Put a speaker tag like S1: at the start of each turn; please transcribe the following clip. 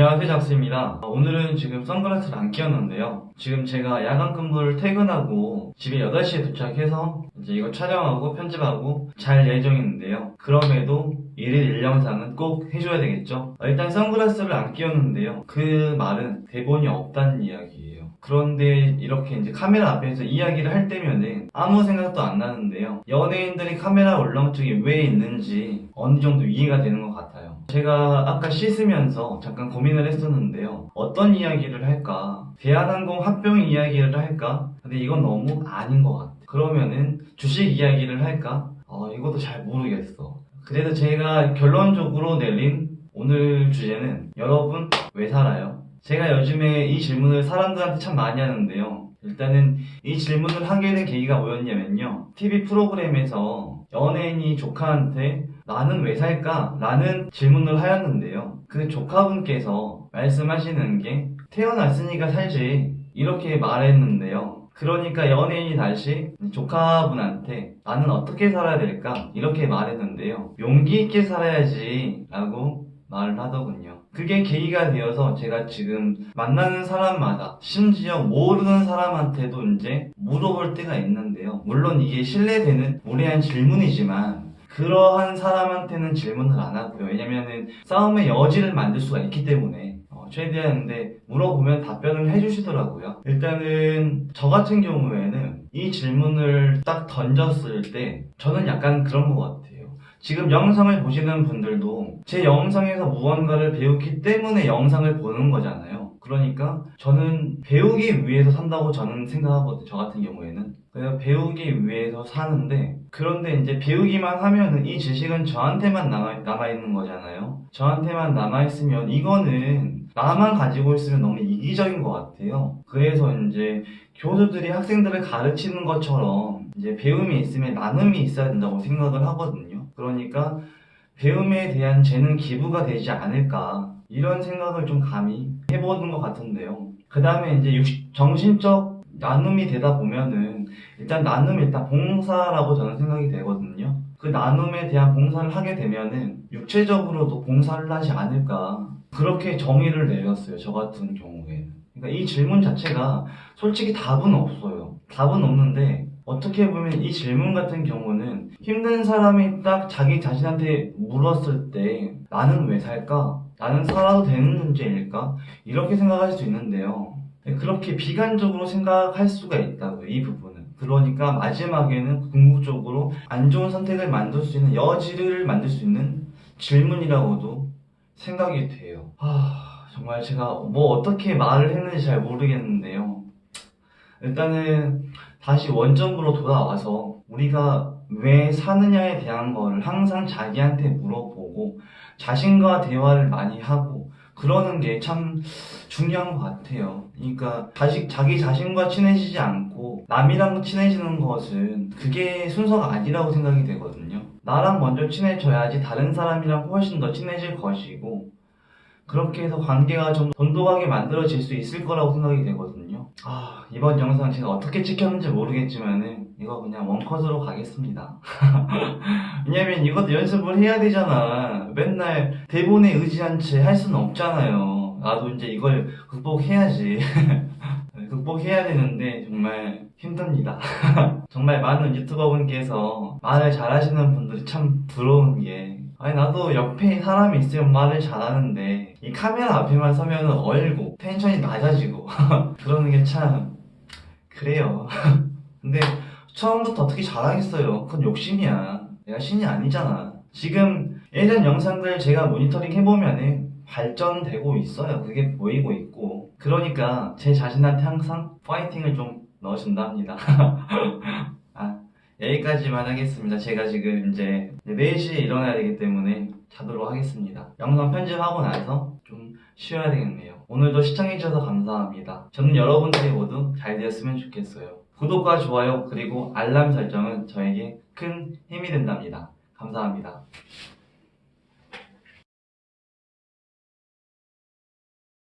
S1: 안녕하세요 작수입니다. 오늘은 지금 선글라스를 안 끼웠는데요. 지금 제가 야간 근무를 퇴근하고 집에 8시에 도착해서 이제 이거 촬영하고 편집하고 잘 예정인데요 그럼에도 1일 1영상은 꼭 해줘야 되겠죠 일단 선글라스를 안 끼웠는데요 그 말은 대본이 없다는 이야기예요 그런데 이렇게 이제 카메라 앞에서 이야기를 할 때면은 아무 생각도 안 나는데요 연예인들이 카메라 울렁증이 왜 있는지 어느 정도 이해가 되는 것 같아요 제가 아까 씻으면서 잠깐 고민을 했었는데요. 어떤 이야기를 할까? 대한항공 합병 이야기를 할까? 근데 이건 너무 아닌 것 같아. 그러면은 주식 이야기를 할까? 어, 이것도 잘 모르겠어. 그래서 제가 결론적으로 내린 오늘 주제는 여러분 왜 살아요? 제가 요즘에 이 질문을 사람들한테 참 많이 하는데요. 일단은 이 질문을 하게 된 계기가 뭐였냐면요. TV 프로그램에서 연예인이 조카한테 나는 왜 살까? 라는 질문을 하였는데요. 그 조카분께서 말씀하시는 게 태어났으니까 살지 이렇게 말했는데요. 그러니까 연예인이 다시 조카분한테 나는 어떻게 살아야 될까? 이렇게 말했는데요. 용기 있게 살아야지 라고 말을 하더군요. 그게 계기가 되어서 제가 지금 만나는 사람마다 심지어 모르는 사람한테도 이제 물어볼 때가 있는데요. 물론 이게 신뢰되는 무례한 질문이지만 그러한 사람한테는 질문을 안 하고요. 왜냐면은 싸움의 여지를 만들 수가 있기 때문에 어, 최대한 근데 물어보면 답변을 해주시더라고요. 일단은 저 같은 경우에는 이 질문을 딱 던졌을 때 저는 약간 그런 것 같아요. 지금 영상을 보시는 분들도 제 영상에서 무언가를 배웠기 때문에 영상을 보는 거잖아요. 그러니까 저는 배우기 위해서 산다고 저는 생각하거든요. 저 같은 경우에는. 그래서 배우기 위해서 사는데 그런데 이제 배우기만 하면은 이 지식은 저한테만 남아, 남아있는 거잖아요. 저한테만 남아있으면 이거는 나만 가지고 있으면 너무 이기적인 것 같아요. 그래서 이제 교수들이 학생들을 가르치는 것처럼 이제 배움이 있으면 나눔이 있어야 된다고 생각을 하거든요. 그러니까 배움에 대한 재능 기부가 되지 않을까 이런 생각을 좀 감히 해보는 것 같은데요. 그 다음에 이제 정신적 나눔이 되다 보면은 일단 나눔이 일단 봉사라고 저는 생각이 되거든요. 그 나눔에 대한 봉사를 하게 되면은 육체적으로도 봉사를 하지 않을까 그렇게 정의를 내렸어요. 저 같은 경우에는. 그러니까 이 질문 자체가 솔직히 답은 없어요. 답은 없는데 어떻게 보면 이 질문 같은 경우는 힘든 사람이 딱 자기 자신한테 물었을 때 나는 왜 살까? 나는 살아도 되는 문제일까? 이렇게 생각할 수 있는데요. 그렇게 비관적으로 생각할 수가 있다고요. 이 부분은. 그러니까 마지막에는 궁극적으로 안 좋은 선택을 만들 수 있는 여지를 만들 수 있는 질문이라고도 생각이 돼요. 아 정말 제가 뭐 어떻게 말을 했는지 잘 모르겠는데요. 일단은 다시 원점으로 돌아와서 우리가 왜 사느냐에 대한 거를 항상 자기한테 물어보고 자신과 대화를 많이 하고 그러는 게 참 중요한 것 같아요. 그러니까 자식, 자기 자신과 친해지지 않고 남이랑 친해지는 것은 그게 순서가 아니라고 생각이 되거든요. 나랑 먼저 친해져야지 다른 사람이랑 훨씬 더 친해질 것이고 그렇게 해서 관계가 좀 돈독하게 만들어질 수 있을 거라고 생각이 되거든요. 아 이번 영상 제가 어떻게 찍혔는지 모르겠지만은 이거 그냥 원컷으로 가겠습니다. 왜냐면 이것도 연습을 해야 되잖아. 맨날 대본에 의지한 채 할 수는 없잖아요. 나도 이제 이걸 극복해야지. 극복해야 되는데 정말 힘듭니다. 정말 많은 유튜버분께서 말을 잘하시는 분들이 참 부러운 게 아니 나도 옆에 사람이 있으면 말을 잘하는데 이 카메라 앞에만 서면 얼고 텐션이 낮아지고 그러는 게 참 그래요. 근데 처음부터 어떻게 잘하겠어요. 그건 욕심이야. 내가 신이 아니잖아. 지금 예전 영상들 제가 모니터링 해보면 은 발전되고 있어요. 그게 보이고 있고. 그러니까 제 자신한테 항상 파이팅을 좀 넣어준답니다. 아, 여기까지만 하겠습니다. 제가 지금 이제 4시에 일어나야 되기 때문에 자도록 하겠습니다. 영상 편집하고 나서 좀 쉬어야 되겠네요. 오늘도 시청해주셔서 감사합니다. 저는 여러분들이 모두 잘 되었으면 좋겠어요. 구독과 좋아요 그리고 알람 설정은 저에게 큰 힘이 된답니다. 감사합니다.